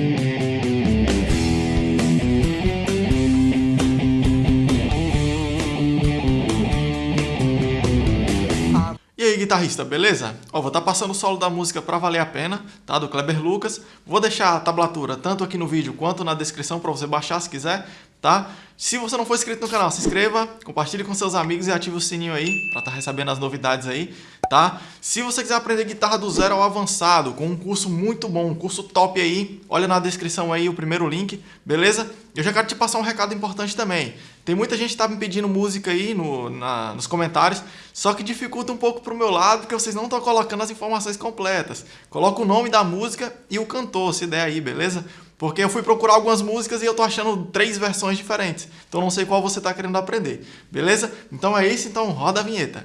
Thank you. Guitarrista, beleza? Ó, vou estar tá passando o solo da música pra valer a pena, tá? Do Kleber Lucas. Vou deixar a tablatura tanto aqui no vídeo quanto na descrição para você baixar se quiser, tá? Se você não for inscrito no canal, se inscreva, compartilhe com seus amigos e ative o sininho aí para estar tá recebendo as novidades aí, tá? Se você quiser aprender guitarra do zero ao avançado, com um curso muito bom, um curso top aí, olha na descrição aí o primeiro link, beleza? Eu já quero te passar um recado importante também. Tem muita gente que tá me pedindo música aí no, na, nos comentários, só que dificulta um pouco pro meu lado, porque vocês não estão colocando as informações completas. Coloca o nome da música e o cantor, se der aí, beleza? Porque eu fui procurar algumas músicas e eu tô achando três versões diferentes. Então não sei qual você está querendo aprender. Beleza? Então é isso, então roda a vinheta.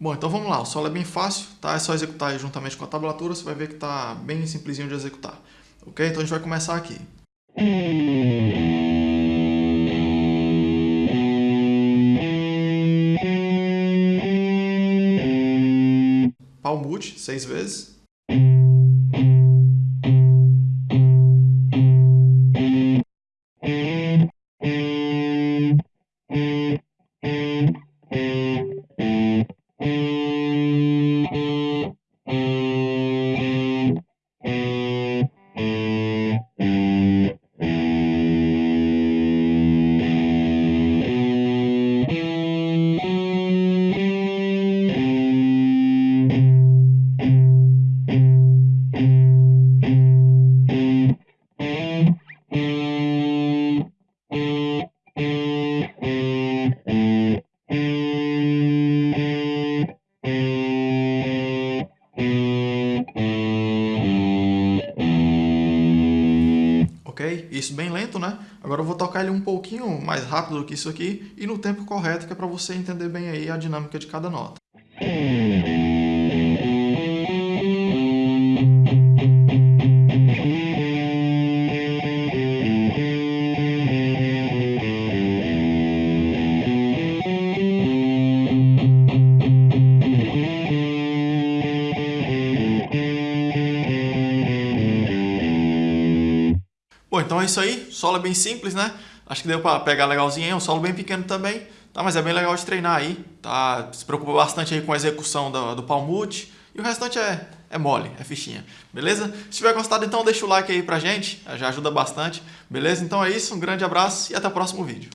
Bom, então vamos lá, o solo é bem fácil, tá? É só executar juntamente com a tablatura, você vai ver que tá bem simplesinho de executar. Ok? Então a gente vai começar aqui. Palmute, seis vezes. Isso bem lento, né? Agora eu vou tocar ele um pouquinho mais rápido do que isso aqui e no tempo correto, que é para você entender bem aí a dinâmica de cada nota. Bom, então é isso aí. Solo é bem simples, né? Acho que deu para pegar legalzinho. É um solo bem pequeno também, tá? Mas é bem legal de treinar aí, tá? Se preocupa bastante aí com a execução do, do palmute. E o restante é, é mole, é fichinha, beleza? Se tiver gostado, então deixa o like aí pra gente, já ajuda bastante, beleza? Então é isso, um grande abraço e até o próximo vídeo.